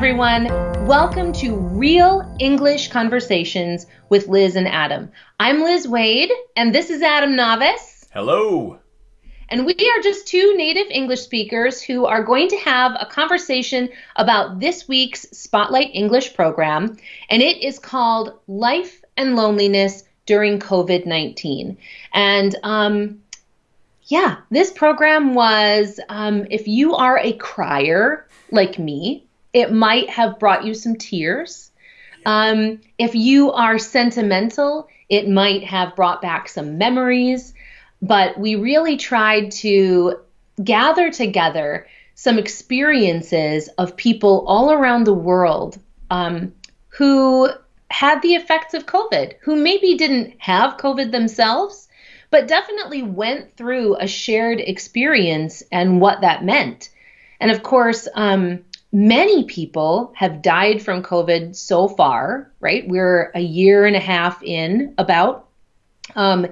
everyone. Welcome to Real English Conversations with Liz and Adam. I'm Liz Waid, and this is Adam Navis. Hello. And we are just two native English speakers who are going to have a conversation about this week's Spotlight English program, and it is called Life and Loneliness During COVID 19. And um, yeah, this program was um, if you are a crier like me, it might have brought you some tears. Um, if you are sentimental, it might have brought back some memories. But we really tried to gather together some experiences of people all around the world um, who had the effects of COVID, who maybe didn't have COVID themselves, but definitely went through a shared experience and what that meant. And of course, um, many people have died from COVID so far, right? We're a year and a half in about. Um,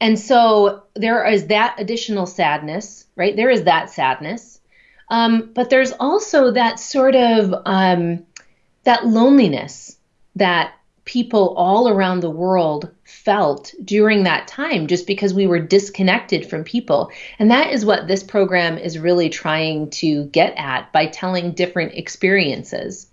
and so there is that additional sadness, right? There is that sadness. Um, but there's also that sort of um, that loneliness that people all around the world felt during that time just because we were disconnected from people. And that is what this program is really trying to get at by telling different experiences.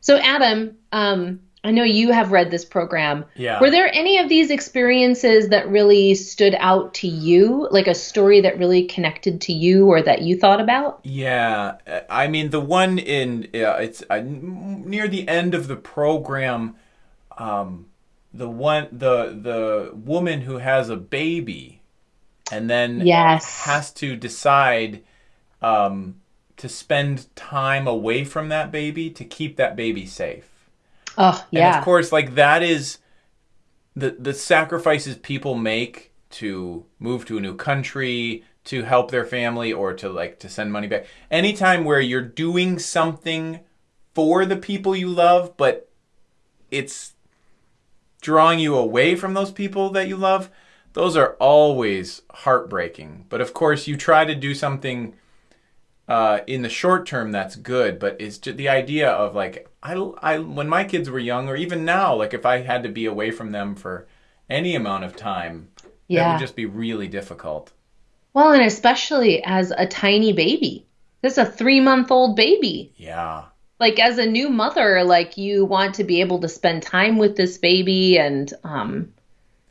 So, Adam, um, I know you have read this program. Yeah. Were there any of these experiences that really stood out to you, like a story that really connected to you or that you thought about? Yeah, I mean the one in uh, it's uh, near the end of the program um, the one the the woman who has a baby and then yes. has to decide um, to spend time away from that baby to keep that baby safe. Oh yeah. And of course, like that is the the sacrifices people make to move to a new country, to help their family, or to like to send money back. Anytime where you're doing something for the people you love, but it's drawing you away from those people that you love, those are always heartbreaking. But of course, you try to do something uh, in the short term that's good. But it's just the idea of like, I, I, when my kids were young, or even now, like if I had to be away from them for any amount of time, yeah. that would just be really difficult. Well, and especially as a tiny baby. This is a three month old baby. Yeah like as a new mother like you want to be able to spend time with this baby and um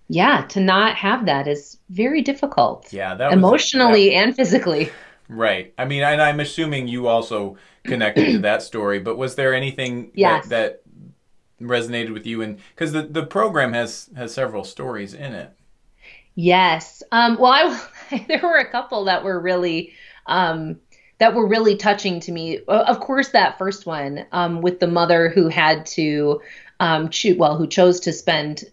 yeah to not have that is very difficult. Yeah that emotionally that, and physically. Right. I mean and i'm assuming you also connected to that story but was there anything yes. that, that resonated with you? And because the, the program has has several stories in it. Yes. Um well I, there were a couple that were really um that were really touching to me. Of course, that first one um, with the mother who had to um, choose, well, who chose to spend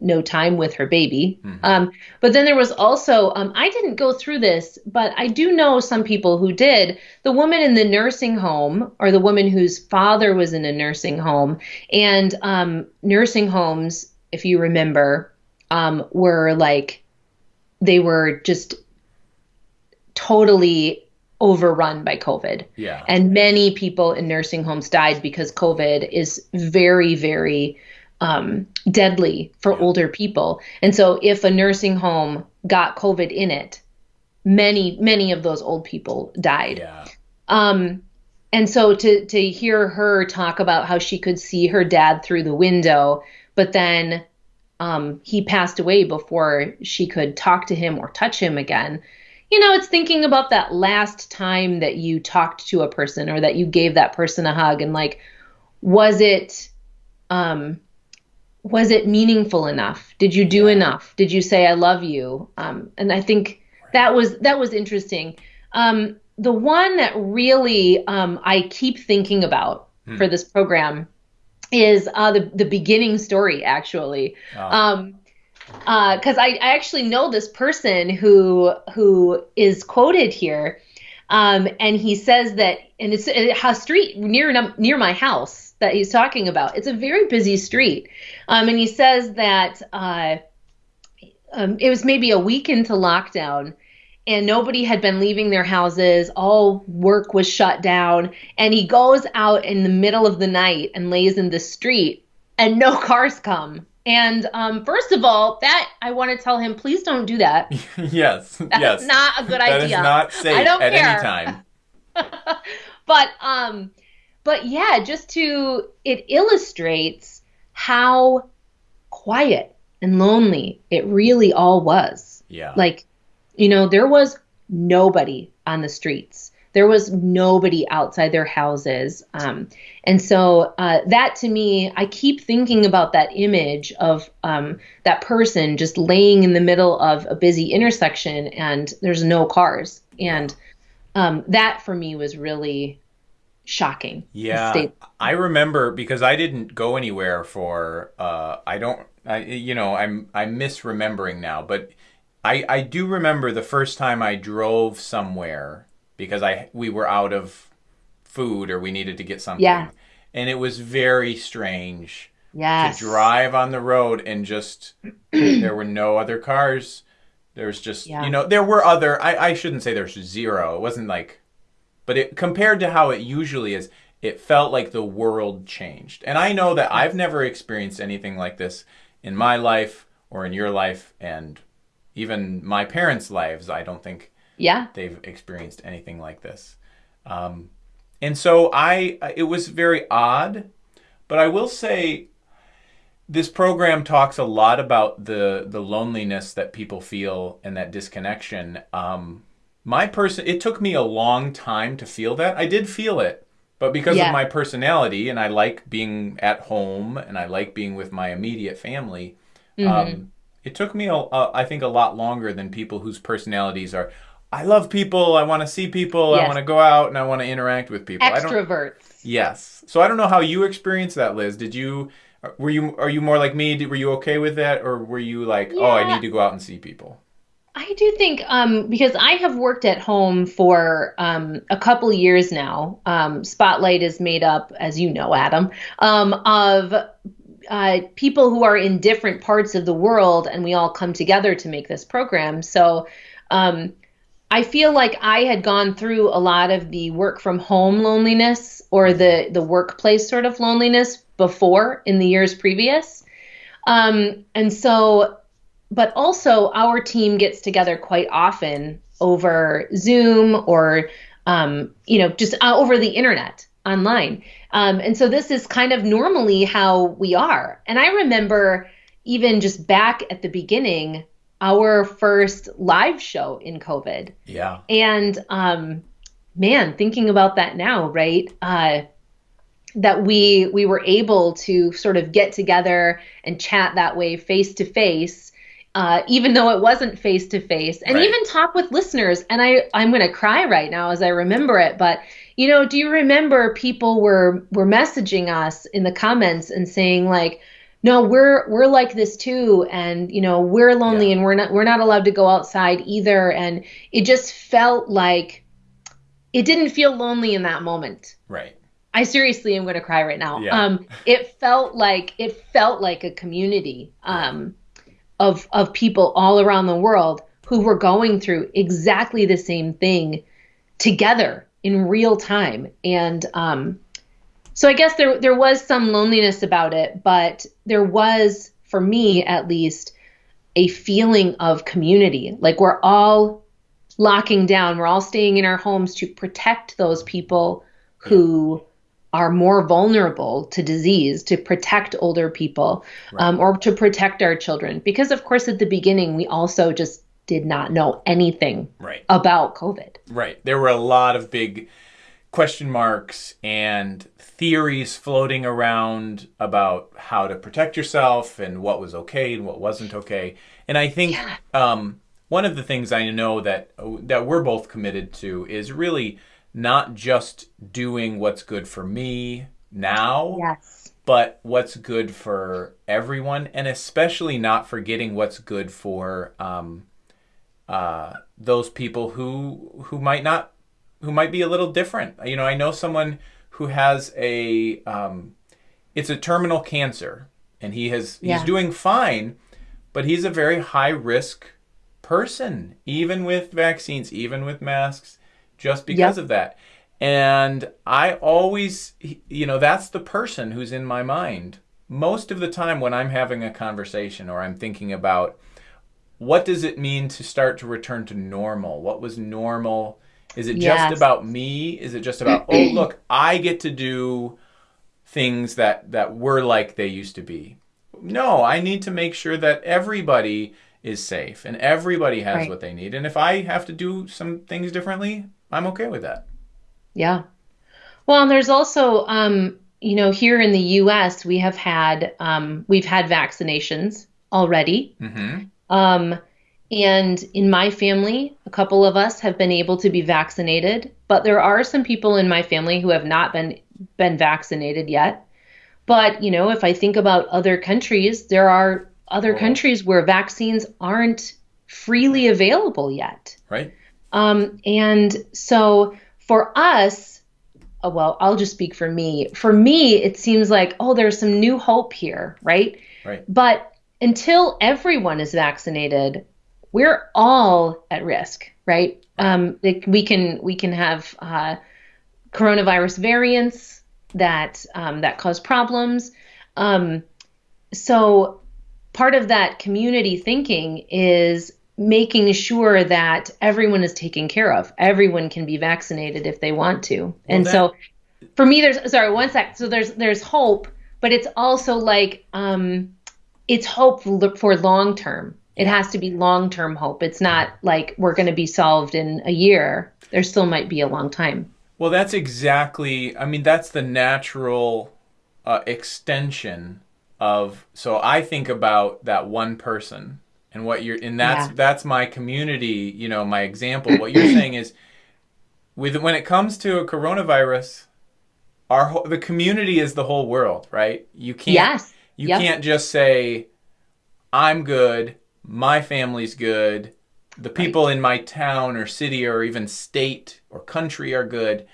no time with her baby. Mm-hmm. Um, but then there was also, um, I didn't go through this, but I do know some people who did. The woman in the nursing home, or the woman whose father was in a nursing home, and um, nursing homes, if you remember, um, were like, they were just totally overrun by COVID. Yeah. And many people in nursing homes died because COVID is very, very um, deadly for yeah. older people. And so if a nursing home got COVID in it, many, many of those old people died. Yeah. Um, and so to to hear her talk about how she could see her dad through the window, but then um, he passed away before she could talk to him or touch him again you know, it's thinking about that last time that you talked to a person or that you gave that person a hug and like, was it, um, was it meaningful enough? Did you do enough? Did you say I love you? Um, and I think that was that was interesting. Um, the one that really um, I keep thinking about hmm. for this program is uh, the the beginning story. Actually, oh. um, because uh, I, I actually know this person who who is quoted here, um, and he says that, and it's a street near near my house that he's talking about. It's a very busy street, um, and he says that uh, um, it was maybe a week into lockdown, and nobody had been leaving their houses. All work was shut down. And he goes out in the middle of the night and lays in the street, and no cars come. And um, first of all, that I want to tell him, please don't do that. yes, That's yes. not a good idea. is not safe I don't at care. any time. but um but yeah just to it illustrates how quiet and lonely it really all was Yeah. like you know there was nobody on the streets there was nobody outside their houses um, and so uh, that to me i keep thinking about that image of um, that person just laying in the middle of a busy intersection and there's no cars and um, that for me was really shocking Yeah, I remember because I didn't go anywhere for. Uh, I don't. I you know I'm I'm misremembering now, but I I do remember the first time I drove somewhere because I we were out of food or we needed to get something. Yeah. And it was very strange yes to drive on the road and just there were no other cars. There was just Yeah. you know there were other. I I shouldn't say there's zero. It wasn't like but it compared to how it usually is it felt like the world changed and i know that i've never experienced anything like this in my life or in your life and even my parents lives i don't think yeah they've experienced anything like this um, and so i it was very odd but i will say this program talks a lot about the the loneliness that people feel and that disconnection um, my person it took me a long time to feel that i did feel it but because Yeah. of my personality and i like being at home and i like being with my immediate family Mm-hmm. um, it took me a, a, i think a lot longer than people whose personalities are i love people i want to see people i want to go out and i want to interact with people. I don't, extroverts. Yes. So i don't know how you experienced that liz. Did you were you are you more like me? Did, were you okay with that? Or were you like oh i need to go out and see people I do think um, because I have worked at home for um, a couple years now. Um, Spotlight is made up, as you know, Adam, um, of uh, people who are in different parts of the world, and we all come together to make this program. So um, I feel like I had gone through a lot of the work from home loneliness or the the workplace sort of loneliness before in the years previous. Um, and so but also our team gets together quite often over Zoom or um, you know just uh, over the internet online. Um, and so this is kind of normally how we are. And I remember even just back at the beginning, our first live show in COVID. yeah And um, man, thinking about that now, right? Uh, that we we were able to sort of get together and chat that way face to face, uh, even though it wasn't face to face, and Right. even talk with listeners. And I I'm going to cry right now as I remember it, but. You know, do you remember people were were messaging us in the comments and saying like, no we're we're like this too and you know we're lonely Yeah. and we're not we're not allowed to go outside either and it just felt like it didn't feel lonely in that moment right i seriously am going to cry right now Yeah. um it felt like it felt like a community um of of people all around the world who were going through exactly the same thing together in real time and um so I guess there there was some loneliness about it, but there was, for me at least, a feeling of community. Like we're all locking down, we're all staying in our homes to protect those people who are more vulnerable to disease, to protect older people, um, or to protect our children. Because of course, at the beginning, we also just did not know anything right about COVID. Right. There were a lot of big question marks and theories floating around about how to protect yourself and what was okay and what wasn't okay. And I think Yeah. um, one of the things I know that that we're both committed to is really not just doing what's good for me now, Yes. but what's good for everyone, and especially not forgetting what's good for um, uh, those people who who might not who might be a little different. You know, I know someone who has a um, it's a terminal cancer, and he has Yeah. he's doing fine, but he's a very high risk person, even with vaccines, even with masks, just because yep. of that. And I always, you know, that's the person who's in my mind most of the time when I'm having a conversation or I'm thinking about what does it mean to start to return to normal? What was normal? Is it yes. just about me? Is it just about, oh, look, I get to do things that, that were like they used to be? No, I need to make sure that everybody is safe and everybody has right. what they need. And if I have to do some things differently, I'm okay with that. Yeah. Well, and there's also, um, you know, here in the U.S., we have had um, we've had vaccinations already. Mm-hmm. Um, and in my family, a couple of us have been able to be vaccinated, but there are some people in my family who have not been been vaccinated yet. But, you know, if I think about other countries, there are other countries where vaccines aren't freely available yet. Right. Um, and so for us, oh, well, I'll just speak for me. For me, it seems like, oh, there's some new hope here, right? Right. But until everyone is vaccinated, we're all at risk, right? Um, we can we can have uh, coronavirus variants that um, that cause problems. Um, so part of that community thinking is making sure that everyone is taken care of. Everyone can be vaccinated if they want to. Well, and that... so for me there's sorry, one sec. So there's there's hope, but it's also like um it's hope for long term. It has to be long term hope. It's not like we're going to be solved in a year. There still might be a long time. Well, that's exactly, I mean, that's the natural uh, extension of, so I think about that one person and what you're, and that's, yeah. that's my community, you know, my example. What you're saying is, with when it comes to a coronavirus, our the community is the whole world, right? You can't, yes. you yep. can't just say, I'm good, my family's good, the people right. in my town or city or even state or country are good.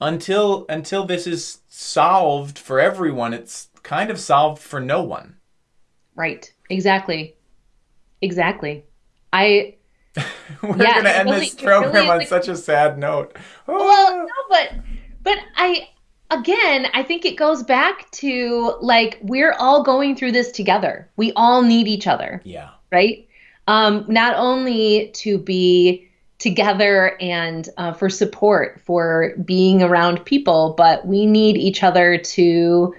Until until this is solved for everyone, it's kind of solved for no one. Right. Exactly. Exactly. I We're yeah, gonna end really, this program really on such a sad note. Oh. Well, ah. no, but but I again, I think it goes back to like we're all going through this together. We all need each other. Yeah. Right? Um, not only to be together and uh, for support, for being around people, but we need each other to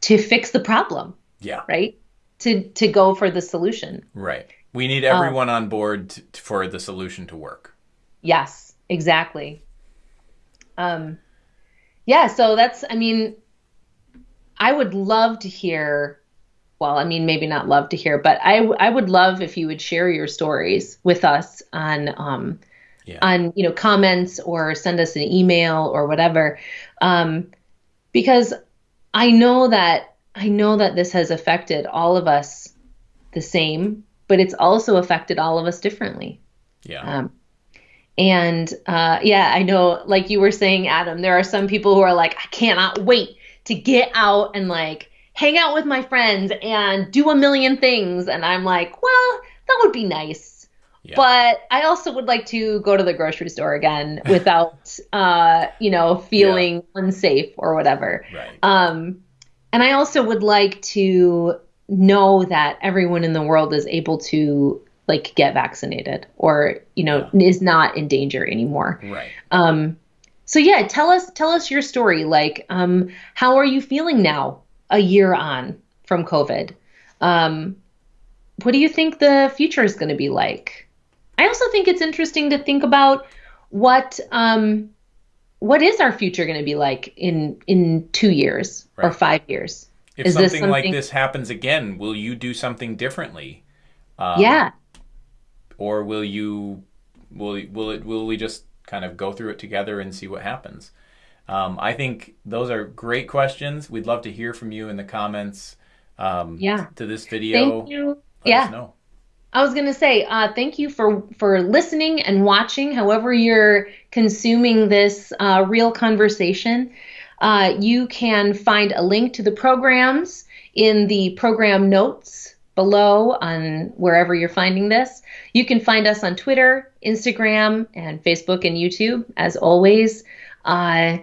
to fix the problem. Yeah. Right? To to go for the solution. Right. We need everyone um, on board to, for the solution to work. Yes, exactly. Um yeah, so that's, I mean, I would love to hear. Well, I mean, maybe not love to hear, but I, I would love if you would share your stories with us on, um, yeah. on you know comments or send us an email or whatever, um, because I know that I know that this has affected all of us the same, but it's also affected all of us differently. Yeah. Um, and uh, yeah, I know, like you were saying, Adam, there are some people who are like, I cannot wait to get out and like hang out with my friends and do a million things. And I'm like, well, that would be nice. Yeah. But I also would like to go to the grocery store again without, uh, you know, feeling yeah. unsafe or whatever. Right. Um, and I also would like to know that everyone in the world is able to like get vaccinated or you know is not in danger anymore. Right. Um so yeah tell us tell us your story. Like um how are you feeling now a year on from covid? Um what do you think the future is going to be like? I also think it's interesting to think about what um what is our future going to be like in in 2 years right. or 5 years? If is something, something, like this happens again will you do something differently? Um, yeah or will you will will it will we just kind of go through it together and see what happens? Um, I think those are great questions. We'd love to hear from you in the comments. Um, yeah. To this video. Thank you. yeah. I was gonna say, uh, thank you for for listening and watching. However, you're consuming this uh, real conversation, uh, you can find a link to the programs in the program notes below on wherever you're finding this. You can find us on Twitter, Instagram, and Facebook and YouTube, as always. Uh,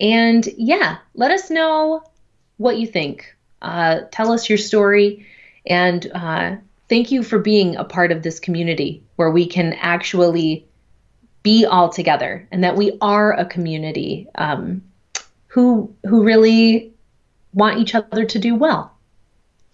and yeah, let us know what you think. Uh, tell us your story. And uh, thank you for being a part of this community where we can actually be all together and that we are a community um, who who really want each other to do well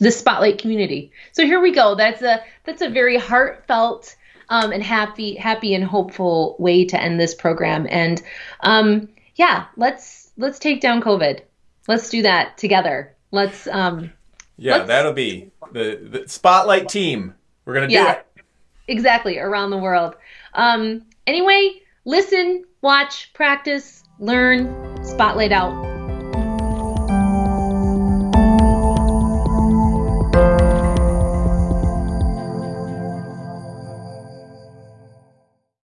the spotlight community. So here we go. That's a that's a very heartfelt um, and happy happy and hopeful way to end this program. And um, yeah let's let's take down covid. Let's do that together. Let's um yeah let's, that'll be the, the spotlight team. We're gonna do it. exactly around the world. Um Anyway, listen, watch, practice, learn, spotlight out.